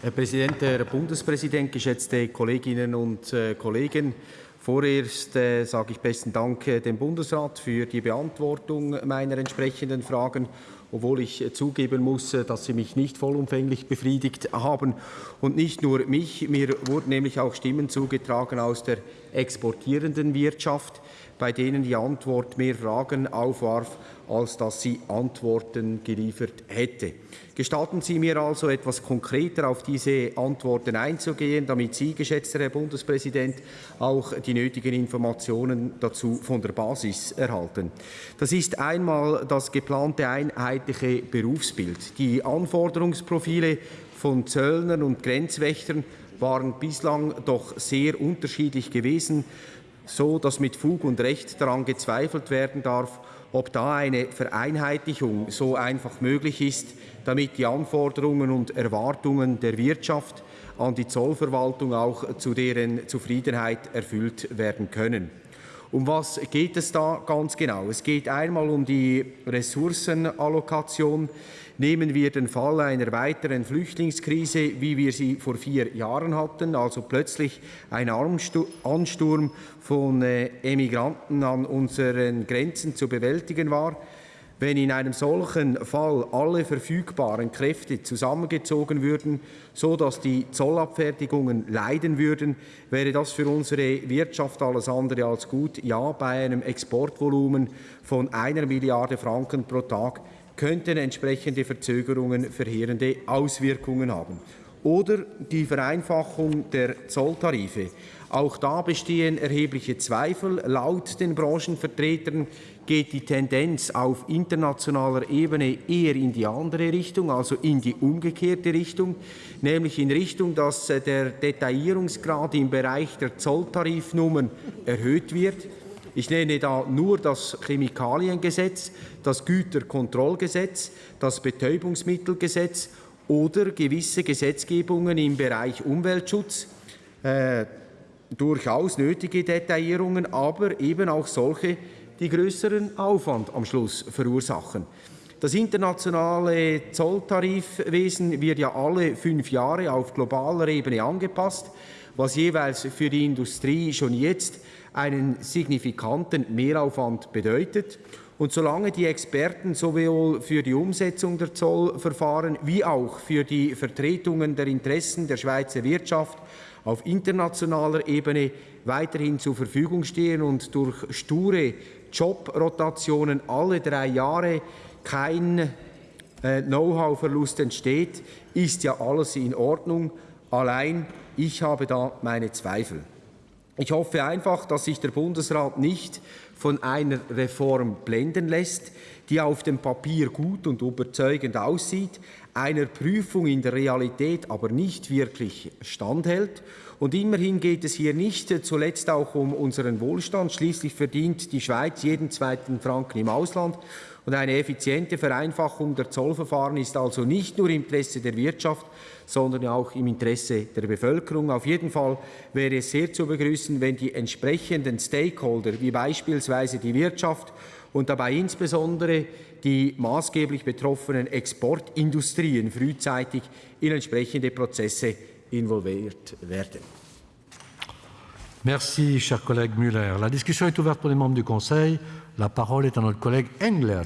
Herr Präsident, Herr Bundespräsident, geschätzte Kolleginnen und äh, Kollegen! Vorerst äh, sage ich besten Dank äh, dem Bundesrat für die Beantwortung meiner entsprechenden Fragen, obwohl ich äh, zugeben muss, äh, dass sie mich nicht vollumfänglich befriedigt haben. Und nicht nur mich, mir wurden nämlich auch Stimmen zugetragen aus der exportierenden Wirtschaft, bei denen die Antwort mehr Fragen aufwarf, als dass sie Antworten geliefert hätte. Gestatten Sie mir also, etwas konkreter auf diese Antworten einzugehen, damit Sie, geschätzter Herr Bundespräsident, auch die nötigen Informationen dazu von der Basis erhalten. Das ist einmal das geplante einheitliche Berufsbild. Die Anforderungsprofile von Zöllnern und Grenzwächtern waren bislang doch sehr unterschiedlich gewesen, so dass mit Fug und Recht daran gezweifelt werden darf, ob da eine Vereinheitlichung so einfach möglich ist, damit die Anforderungen und Erwartungen der Wirtschaft an die Zollverwaltung auch zu deren Zufriedenheit erfüllt werden können. Um was geht es da ganz genau? Es geht einmal um die Ressourcenallokation. Nehmen wir den Fall einer weiteren Flüchtlingskrise, wie wir sie vor vier Jahren hatten, also plötzlich ein Ansturm von äh, Emigranten an unseren Grenzen zu bewältigen war. Wenn in einem solchen Fall alle verfügbaren Kräfte zusammengezogen würden, so dass die Zollabfertigungen leiden würden, wäre das für unsere Wirtschaft alles andere als gut. Ja, bei einem Exportvolumen von einer Milliarde Franken pro Tag könnten entsprechende Verzögerungen verheerende Auswirkungen haben. Oder die Vereinfachung der Zolltarife. Auch da bestehen erhebliche Zweifel. Laut den Branchenvertretern geht die Tendenz auf internationaler Ebene eher in die andere Richtung, also in die umgekehrte Richtung, nämlich in Richtung, dass äh, der Detaillierungsgrad im Bereich der Zolltarifnummern erhöht wird. Ich nenne da nur das Chemikaliengesetz, das Güterkontrollgesetz, das Betäubungsmittelgesetz oder gewisse Gesetzgebungen im Bereich Umweltschutz. Durchaus nötige Detaillierungen, aber eben auch solche, die größeren Aufwand am Schluss verursachen. Das internationale Zolltarifwesen wird ja alle fünf Jahre auf globaler Ebene angepasst, was jeweils für die Industrie schon jetzt einen signifikanten Mehraufwand bedeutet. Und solange die Experten sowohl für die Umsetzung der Zollverfahren wie auch für die Vertretungen der Interessen der Schweizer Wirtschaft auf internationaler Ebene weiterhin zur Verfügung stehen und durch sture Jobrotationen alle drei Jahre kein äh, Know-how-Verlust entsteht, ist ja alles in Ordnung. Allein ich habe da meine Zweifel. Ich hoffe einfach, dass sich der Bundesrat nicht von einer Reform blenden lässt, die auf dem Papier gut und überzeugend aussieht, einer Prüfung in der Realität aber nicht wirklich standhält. Und immerhin geht es hier nicht zuletzt auch um unseren Wohlstand. Schließlich verdient die Schweiz jeden zweiten Franken im Ausland. Und eine effiziente Vereinfachung der Zollverfahren ist also nicht nur im Interesse der Wirtschaft, sondern auch im Interesse der Bevölkerung. Auf jeden Fall wäre es sehr zu begrüßen, wenn die entsprechenden Stakeholder, wie beispielsweise die Wirtschaft und dabei insbesondere die maßgeblich betroffenen Exportindustrien frühzeitig in entsprechende Prozesse involviert werden. Merci, cher collègue Müller. La discussion est ouverte pour les membres du Conseil. La parole est à notre collègue Engler.